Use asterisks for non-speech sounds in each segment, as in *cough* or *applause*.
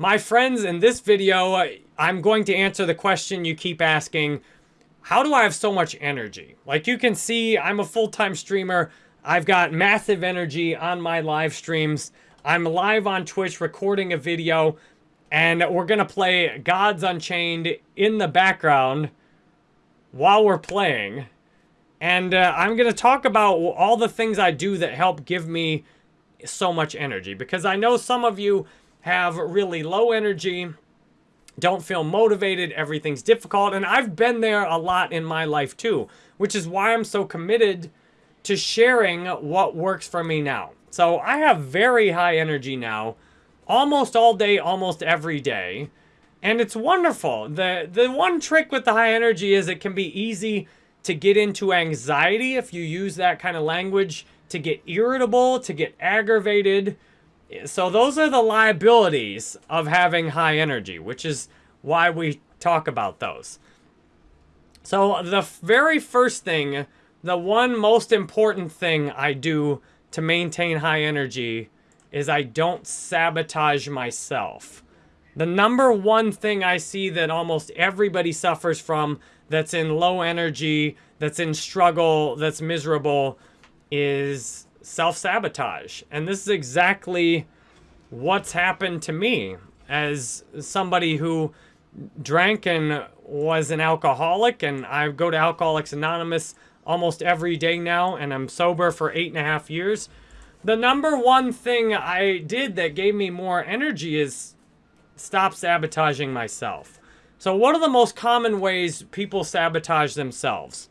My friends, in this video, I'm going to answer the question you keep asking, how do I have so much energy? Like you can see, I'm a full-time streamer. I've got massive energy on my live streams. I'm live on Twitch recording a video, and we're going to play Gods Unchained in the background while we're playing. And uh, I'm going to talk about all the things I do that help give me so much energy. Because I know some of you have really low energy, don't feel motivated, everything's difficult. And I've been there a lot in my life too, which is why I'm so committed to sharing what works for me now. So I have very high energy now, almost all day, almost every day. And it's wonderful. The, the one trick with the high energy is it can be easy to get into anxiety if you use that kind of language, to get irritable, to get aggravated. So those are the liabilities of having high energy, which is why we talk about those. So the very first thing, the one most important thing I do to maintain high energy is I don't sabotage myself. The number one thing I see that almost everybody suffers from that's in low energy, that's in struggle, that's miserable, is self-sabotage. And this is exactly what's happened to me as somebody who drank and was an alcoholic. And I go to Alcoholics Anonymous almost every day now, and I'm sober for eight and a half years. The number one thing I did that gave me more energy is stop sabotaging myself. So what are the most common ways people sabotage themselves?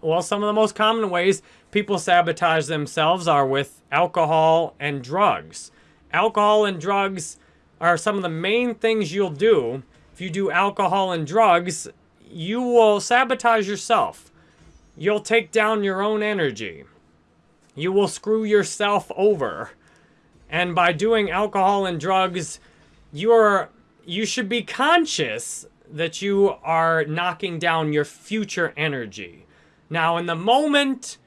Well, some of the most common ways people sabotage themselves are with alcohol and drugs. Alcohol and drugs are some of the main things you'll do. If you do alcohol and drugs, you will sabotage yourself. You'll take down your own energy. You will screw yourself over. And by doing alcohol and drugs, you're you should be conscious that you are knocking down your future energy. Now, in the moment,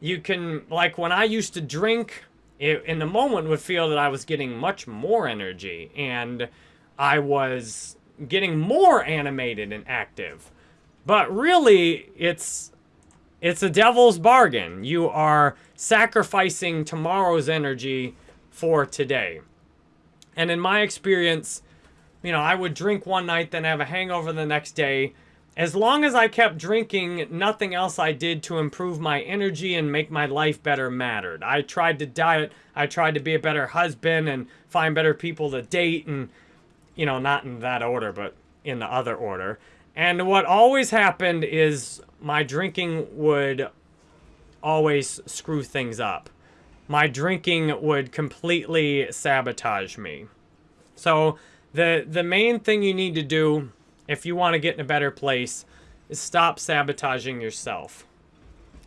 you can, like when I used to drink, it, in the moment would feel that I was getting much more energy and I was getting more animated and active. But really, it's it's a devil's bargain. You are sacrificing tomorrow's energy for today. And in my experience, you know, I would drink one night, then have a hangover the next day. As long as I kept drinking, nothing else I did to improve my energy and make my life better mattered. I tried to diet, I tried to be a better husband and find better people to date and, you know, not in that order, but in the other order. And what always happened is my drinking would always screw things up. My drinking would completely sabotage me. So the, the main thing you need to do if you want to get in a better place is stop sabotaging yourself.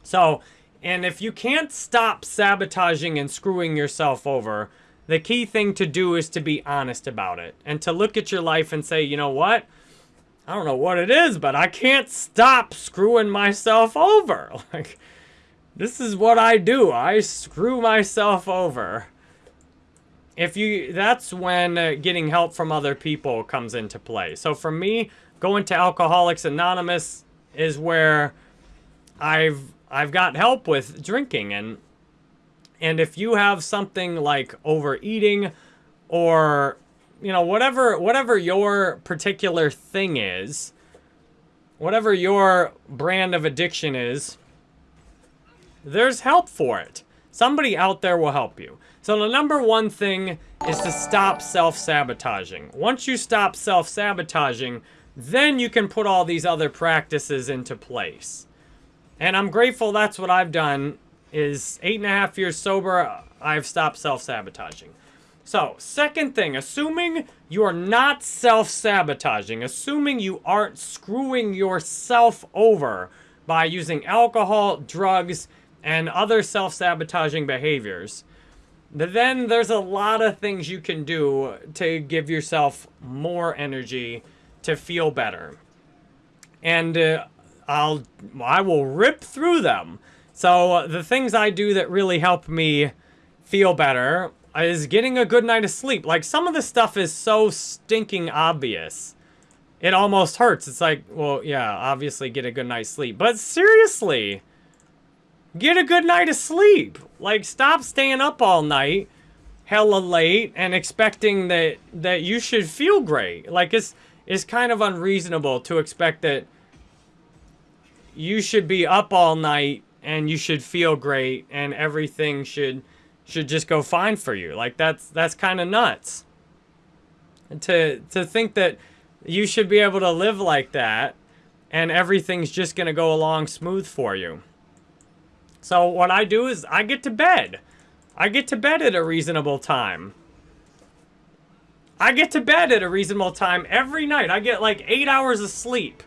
So, and if you can't stop sabotaging and screwing yourself over, the key thing to do is to be honest about it and to look at your life and say, you know what? I don't know what it is, but I can't stop screwing myself over. *laughs* Like, this is what I do. I screw myself over if you that's when uh, getting help from other people comes into play. So for me, going to Alcoholics Anonymous is where I've I've got help with drinking and and if you have something like overeating or you know whatever whatever your particular thing is, whatever your brand of addiction is, there's help for it. Somebody out there will help you. So the number one thing is to stop self-sabotaging. Once you stop self-sabotaging, then you can put all these other practices into place. And I'm grateful that's what I've done, is eight and a half years sober, I've stopped self-sabotaging. So, second thing, assuming you are not self-sabotaging, assuming you aren't screwing yourself over by using alcohol, drugs, and other self-sabotaging behaviors, then there's a lot of things you can do to give yourself more energy to feel better. And uh, I'll, I will rip through them. So uh, the things I do that really help me feel better is getting a good night of sleep. Like some of the stuff is so stinking obvious. It almost hurts. It's like, well, yeah, obviously get a good night's sleep. But seriously, get a good night of sleep. Like stop staying up all night hella late and expecting that that you should feel great. Like it's it's kind of unreasonable to expect that you should be up all night and you should feel great and everything should should just go fine for you. Like that's that's kind of nuts. to to think that you should be able to live like that and everything's just going to go along smooth for you. So what I do is I get to bed. I get to bed at a reasonable time. I get to bed at a reasonable time every night. I get like eight hours of sleep.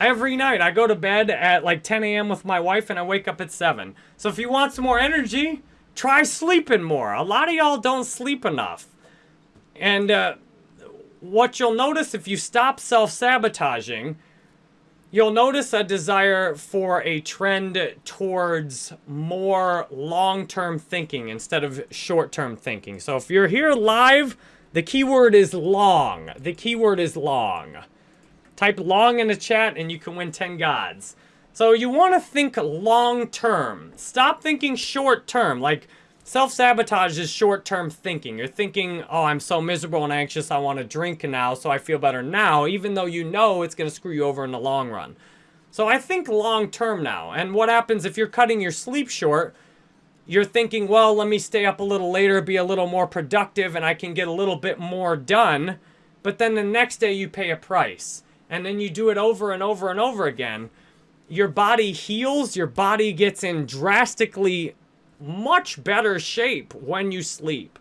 Every night. I go to bed at like 10 a.m. with my wife and I wake up at 7. So if you want some more energy, try sleeping more. A lot of y'all don't sleep enough. And uh, what you'll notice if you stop self-sabotaging You'll notice a desire for a trend towards more long-term thinking instead of short-term thinking. So if you're here live, the keyword is long. The keyword is long. Type long in the chat and you can win 10 gods. So you want to think long-term. Stop thinking short-term. Like, Self-sabotage is short-term thinking. You're thinking, oh, I'm so miserable and anxious, I want to drink now, so I feel better now, even though you know it's going to screw you over in the long run. So I think long-term now. And what happens if you're cutting your sleep short, you're thinking, well, let me stay up a little later, be a little more productive, and I can get a little bit more done. But then the next day you pay a price. And then you do it over and over and over again. Your body heals, your body gets in drastically much better shape when you sleep.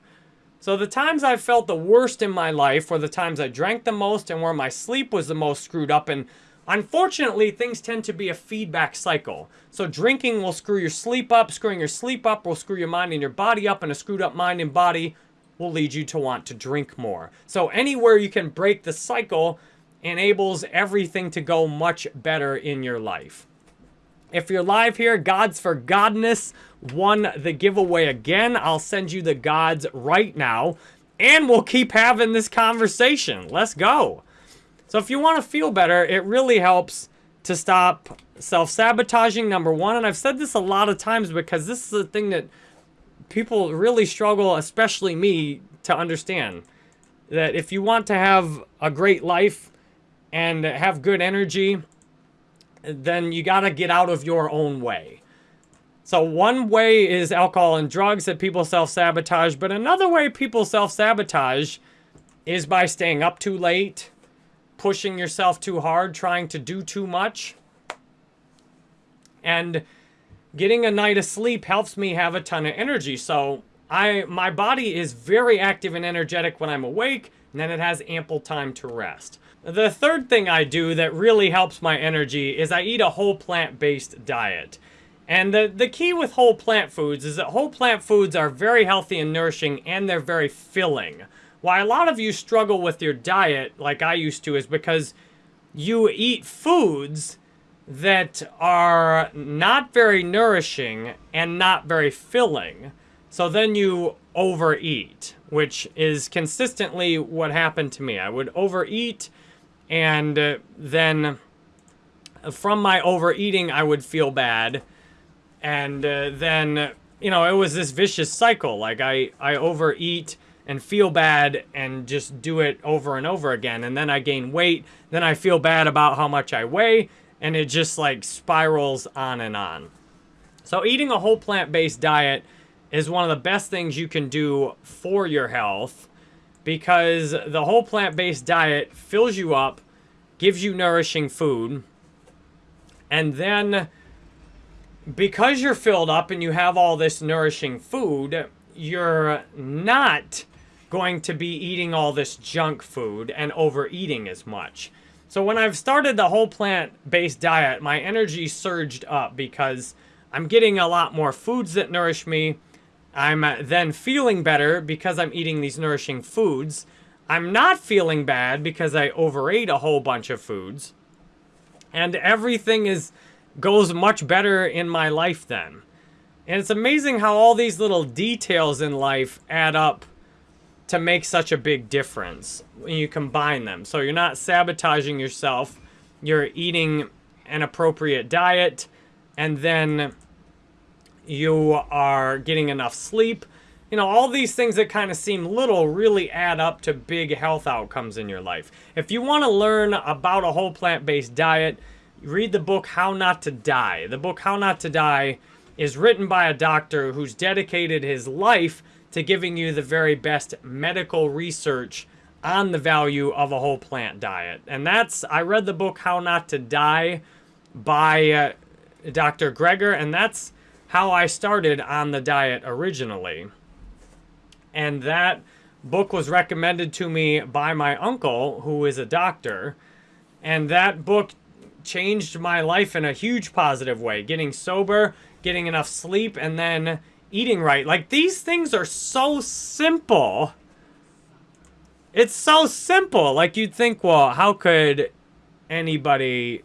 So the times I've felt the worst in my life were the times I drank the most and where my sleep was the most screwed up. And unfortunately, things tend to be a feedback cycle. So drinking will screw your sleep up. Screwing your sleep up will screw your mind and your body up. And a screwed up mind and body will lead you to want to drink more. So anywhere you can break the cycle enables everything to go much better in your life. If you're live here, Gods for Godness won the giveaway again. I'll send you the gods right now. And we'll keep having this conversation. Let's go. So if you want to feel better, it really helps to stop self-sabotaging, number one. And I've said this a lot of times because this is the thing that people really struggle, especially me, to understand. That if you want to have a great life and have good energy, then you got to get out of your own way. So one way is alcohol and drugs that people self-sabotage, but another way people self-sabotage is by staying up too late, pushing yourself too hard, trying to do too much. And getting a night of sleep helps me have a ton of energy. So I my body is very active and energetic when I'm awake, and then it has ample time to rest. The third thing I do that really helps my energy is I eat a whole plant-based diet. And the, the key with whole plant foods is that whole plant foods are very healthy and nourishing and they're very filling. Why a lot of you struggle with your diet, like I used to, is because you eat foods that are not very nourishing and not very filling. So then you overeat, which is consistently what happened to me. I would overeat and uh, then from my overeating, I would feel bad and uh, then you know it was this vicious cycle. Like i i overeat and feel bad and just do it over and over again. And then i gain weight. Then i feel bad about how much i weigh. And it just like spirals on and on. So eating a whole plant-based diet is one of the best things you can do for your health because the whole plant-based diet fills you up gives you nourishing food and then because you're filled up and you have all this nourishing food, you're not going to be eating all this junk food and overeating as much. So when I've started the whole plant-based diet, my energy surged up because I'm getting a lot more foods that nourish me. I'm uh, then feeling better because I'm eating these nourishing foods. I'm not feeling bad because I overate a whole bunch of foods. And everything is goes much better in my life then. And it's amazing how all these little details in life add up to make such a big difference when you combine them. So you're not sabotaging yourself, you're eating an appropriate diet, and then you are getting enough sleep. You know, all these things that kind of seem little really add up to big health outcomes in your life. If you want to learn about a whole plant-based diet, read the book How Not to Die. The book How Not to Die is written by a doctor who's dedicated his life to giving you the very best medical research on the value of a whole plant diet. And that's, I read the book How Not to Die by uh, Dr. Greger, and that's how I started on the diet originally. And that book was recommended to me by my uncle, who is a doctor. And that book changed my life in a huge positive way. Getting sober, getting enough sleep, and then eating right. Like, these things are so simple. It's so simple. Like, you'd think, well, how could anybody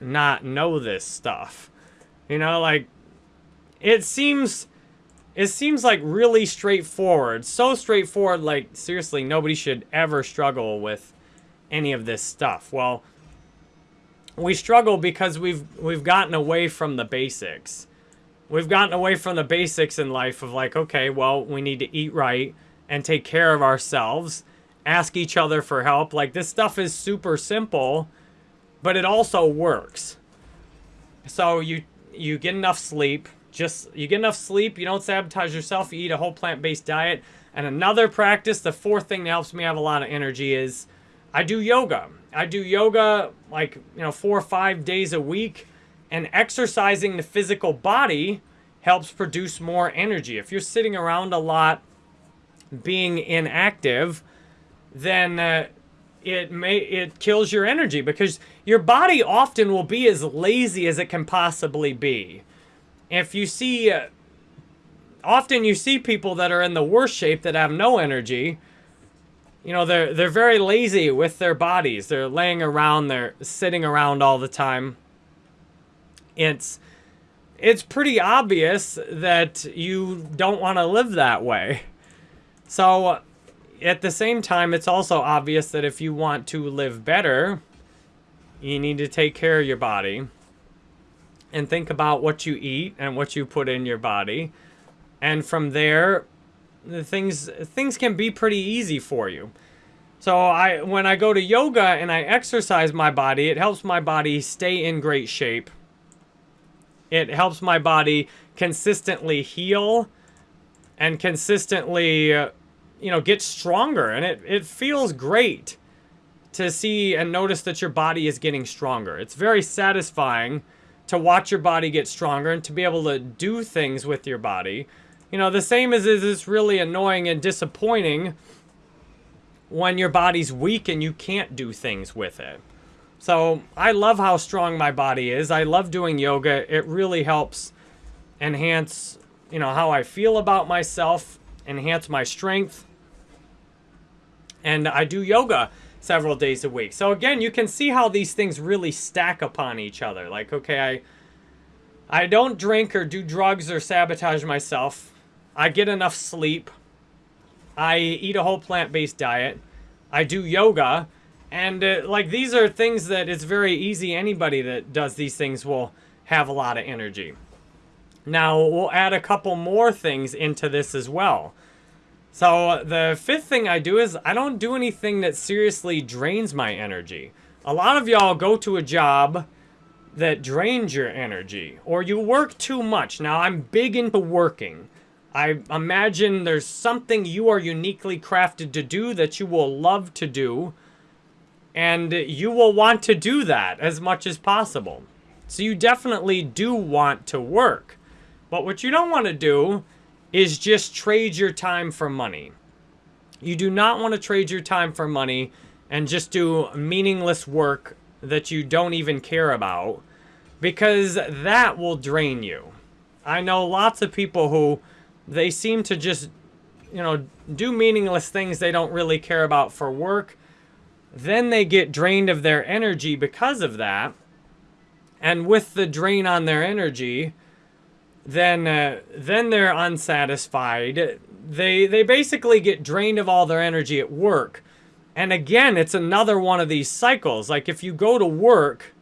not know this stuff? You know, like, it seems... It seems like really straightforward. So straightforward, like, seriously, nobody should ever struggle with any of this stuff. Well, we struggle because we've we've gotten away from the basics. We've gotten away from the basics in life of like, okay, well, we need to eat right and take care of ourselves, ask each other for help. Like this stuff is super simple, but it also works. So you you get enough sleep, just you get enough sleep, you don't sabotage yourself, you eat a whole plant-based diet. And another practice, the fourth thing that helps me have a lot of energy is I do yoga. I do yoga like, you know, four or five days a week. And exercising the physical body helps produce more energy. If you're sitting around a lot being inactive, then uh, it may it kills your energy because your body often will be as lazy as it can possibly be. If you see uh, often you see people that are in the worst shape that have no energy, you know, they're they're very lazy with their bodies. They're laying around, they're sitting around all the time. It's it's pretty obvious that you don't want to live that way. So at the same time, it's also obvious that if you want to live better, you need to take care of your body and think about what you eat and what you put in your body. And from there, the things things can be pretty easy for you. So I when I go to yoga and I exercise my body, it helps my body stay in great shape. It helps my body consistently heal and consistently you know get stronger and it it feels great to see and notice that your body is getting stronger. It's very satisfying to watch your body get stronger and to be able to do things with your body you know, the same as is it's really annoying and disappointing when your body's weak and you can't do things with it. So I love how strong my body is. I love doing yoga. It really helps enhance, you know, how I feel about myself, enhance my strength. And I do yoga several days a week. So again, you can see how these things really stack upon each other. Like, okay, I I don't drink or do drugs or sabotage myself. I get enough sleep. I eat a whole plant-based diet. I do yoga. And uh, like these are things that it's very easy. Anybody that does these things will have a lot of energy. Now we'll add a couple more things into this as well. So the fifth thing I do is I don't do anything that seriously drains my energy. A lot of y'all go to a job that drains your energy or you work too much. Now I'm big into working. I imagine there's something you are uniquely crafted to do that you will love to do. And you will want to do that as much as possible. So you definitely do want to work. But what you don't want to do is just trade your time for money. You do not want to trade your time for money and just do meaningless work that you don't even care about because that will drain you. I know lots of people who they seem to just, you know, do meaningless things they don't really care about for work. Then they get drained of their energy because of that. And with the drain on their energy, then uh, then they're unsatisfied. They they basically get drained of all their energy at work. And again, it's another one of these cycles. Like if you go to work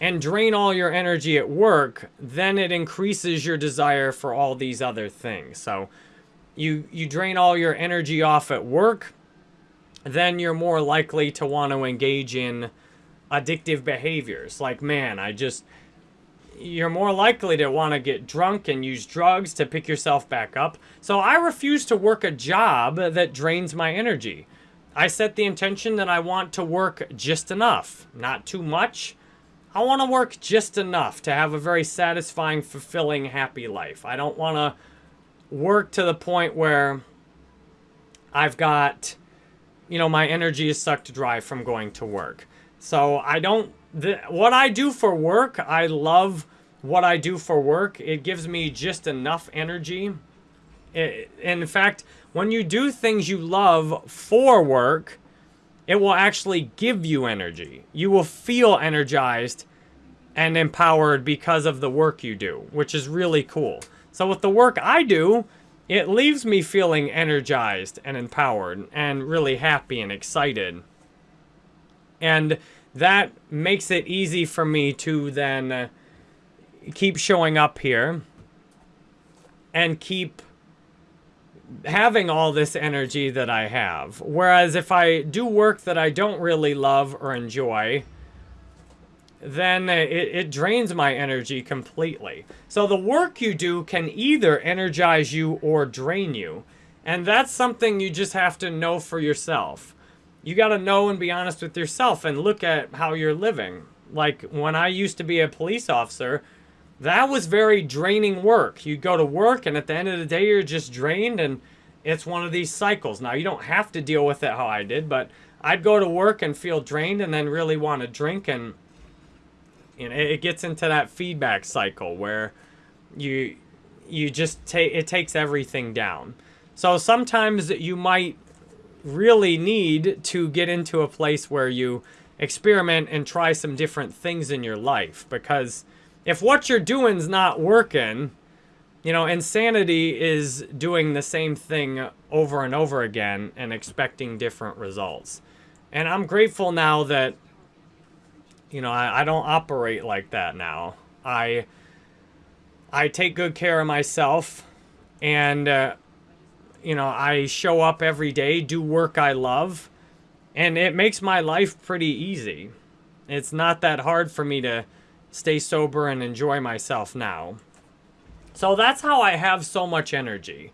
and drain all your energy at work, then it increases your desire for all these other things. So you you drain all your energy off at work, then you're more likely to want to engage in addictive behaviors. Like, man, I just you're more likely to want to get drunk and use drugs to pick yourself back up. So I refuse to work a job that drains my energy. I set the intention that I want to work just enough, not too much. I want to work just enough to have a very satisfying, fulfilling, happy life. I don't want to work to the point where I've got, you know, my energy is sucked dry from going to work. So I don't what I do for work, I love what I do for work. It gives me just enough energy. It, in fact, when you do things you love for work, it will actually give you energy. You will feel energized and empowered because of the work you do, which is really cool. So with the work I do, it leaves me feeling energized and empowered and really happy and excited. And that makes it easy for me to then uh, keep showing up here and keep having all this energy that I have. Whereas if I do work that I don't really love or enjoy, then it, it, drains my energy completely. So the work you do can either energize you or drain you. And that's something you just have to know for yourself you got to know and be honest with yourself and look at how you're living. Like when I used to be a police officer, that was very draining work. You go to work and at the end of the day, you're just drained and it's one of these cycles. Now, you don't have to deal with it how I did, but I'd go to work and feel drained and then really want to drink and you know, it gets into that feedback cycle where you you just take it takes everything down. So sometimes you might really need to get into a place where you experiment and try some different things in your life because if what you're doing's not working, you know, insanity is doing the same thing over and over again and expecting different results. And I'm grateful now that, you know, I, I don't operate like that now. I I take good care of myself and uh, you know, I show up every day, do work I love, and it makes my life pretty easy. It's not that hard for me to stay sober and enjoy myself now. So that's how I have so much energy.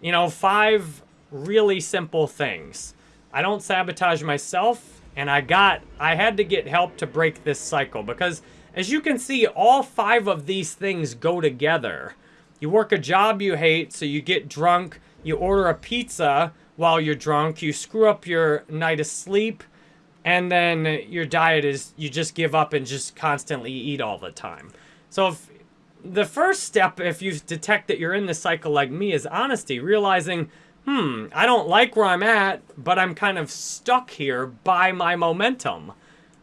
You know, five really simple things. I don't sabotage myself, and I got, I had to get help to break this cycle because as you can see, all five of these things go together. You work a job you hate, so you get drunk, you order a pizza while you're drunk, you screw up your night of sleep, and then your diet is you just give up and just constantly eat all the time. So if the first step, if you detect that you're in the cycle like me, is honesty, realizing, hmm, I don't like where I'm at, but I'm kind of stuck here by my momentum.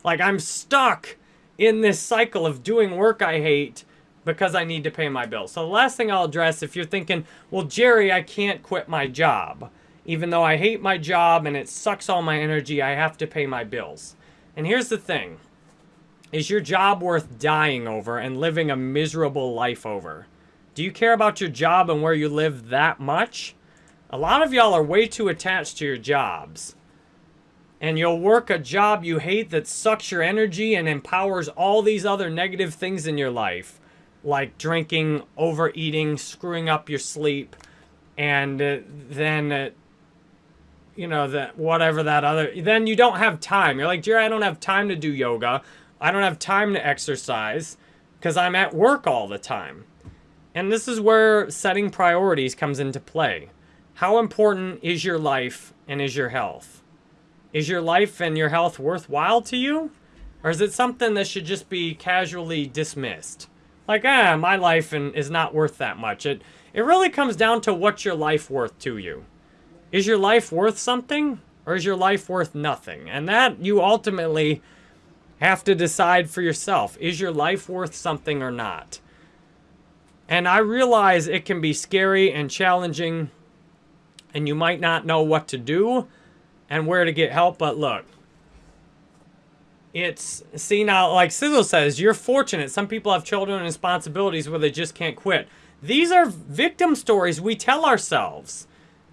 Like I'm stuck in this cycle of doing work I hate because I need to pay my bills. So the last thing I'll address, if you're thinking, well, Jerry, I can't quit my job. Even though I hate my job and it sucks all my energy, I have to pay my bills. And here's the thing. Is your job worth dying over and living a miserable life over? Do you care about your job and where you live that much? A lot of y'all are way too attached to your jobs. And you'll work a job you hate that sucks your energy and empowers all these other negative things in your life like drinking, overeating, screwing up your sleep, and uh, then, uh, you know, that whatever that other, then you don't have time. You're like, Jerry, I don't have time to do yoga. I don't have time to exercise because I'm at work all the time. And this is where setting priorities comes into play. How important is your life and is your health? Is your life and your health worthwhile to you? Or is it something that should just be casually dismissed? Like, ah, my life and is not worth that much. It it really comes down to what's your life worth to you. Is your life worth something or is your life worth nothing? And that you ultimately have to decide for yourself. Is your life worth something or not? And I realize it can be scary and challenging, and you might not know what to do and where to get help, but look, it's, see now, like Sizzle says, you're fortunate. Some people have children and responsibilities where they just can't quit. These are victim stories we tell ourselves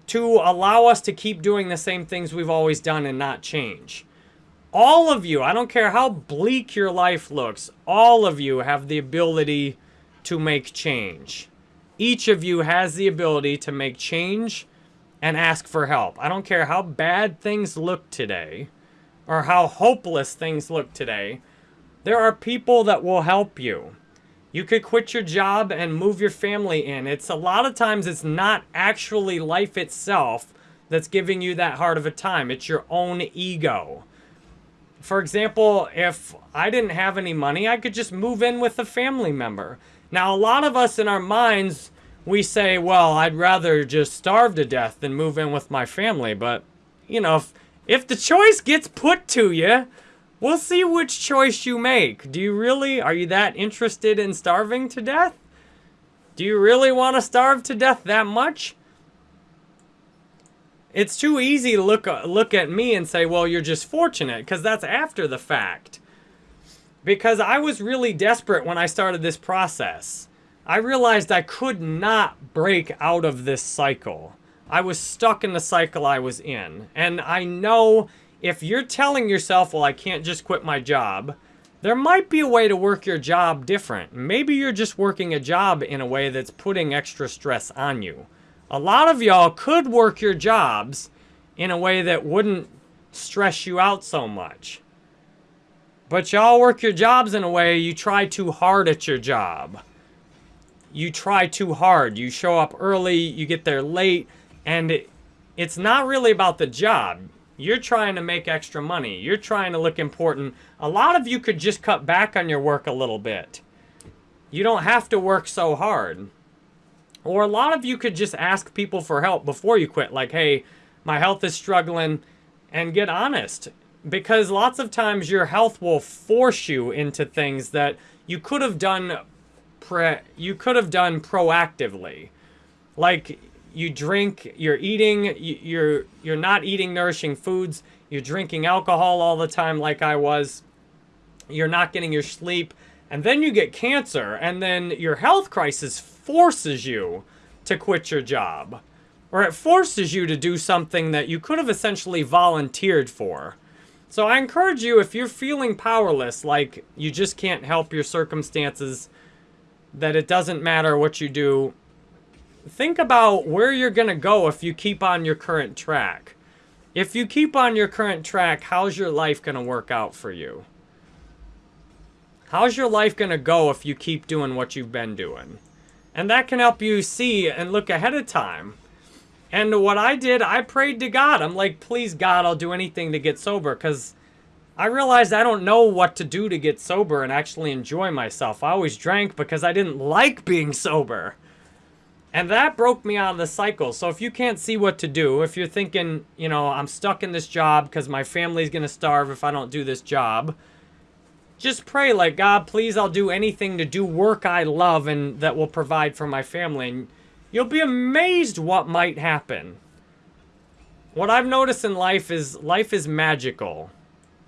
to allow us to keep doing the same things we've always done and not change. All of you, I don't care how bleak your life looks, all of you have the ability to make change. Each of you has the ability to make change and ask for help. I don't care how bad things look today or how hopeless things look today. There are people that will help you. You could quit your job and move your family in. It's a lot of times it's not actually life itself that's giving you that hard of a time. It's your own ego. For example, if I didn't have any money, I could just move in with a family member. Now, a lot of us in our minds, we say, well, I'd rather just starve to death than move in with my family. But, you know, if, if the choice gets put to you, we'll see which choice you make. Do you really, are you that interested in starving to death? Do you really want to starve to death that much? It's too easy to look, look at me and say, well, you're just fortunate, because that's after the fact. Because I was really desperate when I started this process. I realized I could not break out of this cycle. I was stuck in the cycle I was in. And I know if you're telling yourself, well, I can't just quit my job, there might be a way to work your job different. Maybe you're just working a job in a way that's putting extra stress on you. A lot of y'all could work your jobs in a way that wouldn't stress you out so much. But y'all work your jobs in a way you try too hard at your job. You try too hard. You show up early, you get there late, and it, it's not really about the job. You're trying to make extra money. You're trying to look important. A lot of you could just cut back on your work a little bit. You don't have to work so hard. Or a lot of you could just ask people for help before you quit. Like, hey, my health is struggling. And get honest. Because lots of times your health will force you into things that you could have done pre you could have done proactively. Like you drink, you're eating, you're you're not eating nourishing foods, you're drinking alcohol all the time like I was. You're not getting your sleep and then you get cancer and then your health crisis forces you to quit your job. Or it forces you to do something that you could have essentially volunteered for. So I encourage you, if you're feeling powerless, like you just can't help your circumstances, that it doesn't matter what you do, think about where you're going to go if you keep on your current track. If you keep on your current track, how's your life going to work out for you? How's your life going to go if you keep doing what you've been doing? And that can help you see and look ahead of time. And what I did, I prayed to God. I'm like, please, God, I'll do anything to get sober because I realized I don't know what to do to get sober and actually enjoy myself. I always drank because I didn't like being *laughs* sober. And that broke me out of the cycle. So if you can't see what to do, if you're thinking, you know, I'm stuck in this job because my family's going to starve if I don't do this job, just pray like, God, please, I'll do anything to do work I love and that will provide for my family. And you'll be amazed what might happen. What I've noticed in life is life is magical.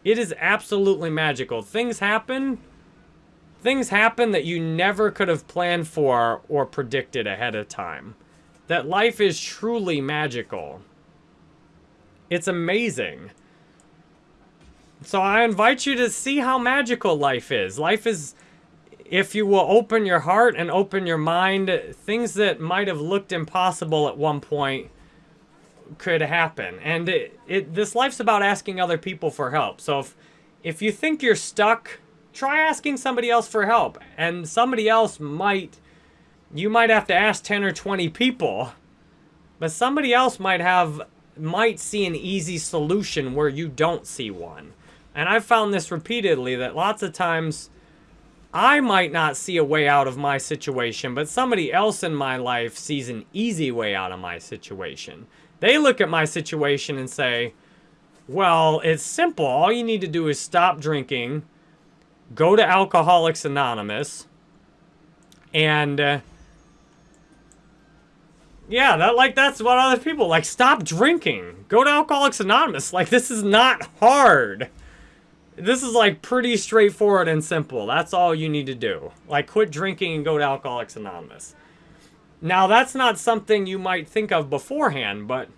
It is absolutely magical. Things happen. Things happen that you never could have planned for or predicted ahead of time. That life is truly magical. It's amazing. So I invite you to see how magical life is. Life is, if you will open your heart and open your mind, things that might have looked impossible at one point could happen. And it, it this life's about asking other people for help. So if, if you think you're stuck, try asking somebody else for help. And somebody else might, you might have to ask 10 or 20 people. But somebody else might have, might see an easy solution where you don't see one. And I've found this repeatedly that lots of times I might not see a way out of my situation, but somebody else in my life sees an easy way out of my situation. They look at my situation and say, well, it's simple. All you need to do is stop drinking, go to Alcoholics Anonymous, and uh, Yeah, that like that's what other people like. Stop drinking. Go to Alcoholics Anonymous. Like this is not hard. This is like pretty straightforward and simple. That's all you need to do. Like quit drinking and go to Alcoholics Anonymous. Now that's not something you might think of beforehand, but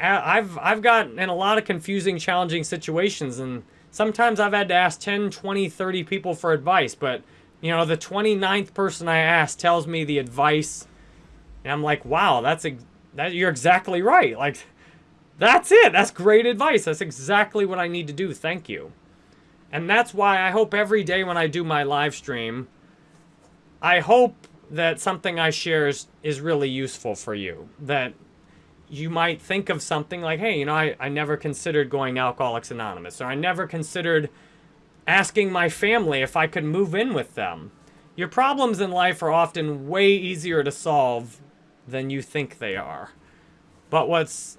I've I've got in a lot of confusing, challenging situations and sometimes I've had to ask 10, 20, 30 people for advice, but you know, the 29th person I asked tells me the advice and I'm like, "Wow, that's a that you're exactly right." Like that's it. That's great advice. That's exactly what I need to do. Thank you. And that's why I hope every day when I do my live stream, I hope that something I share is, is really useful for you. That you might think of something like, hey, you know, I, I never considered going Alcoholics Anonymous, or I never considered asking my family if I could move in with them. Your problems in life are often way easier to solve than you think they are. But what's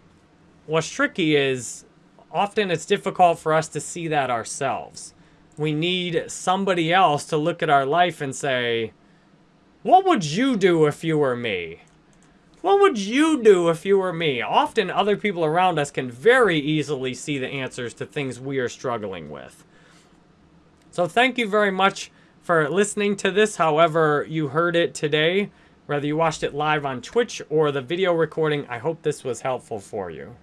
what's tricky is often it's difficult for us to see that ourselves. We need somebody else to look at our life and say, what would you do if you were me? What would you do if you were me? Often other people around us can very easily see the answers to things we are struggling with. So thank you very much for listening to this, however you heard it today. Whether you watched it live on Twitch or the video recording, I hope this was helpful for you.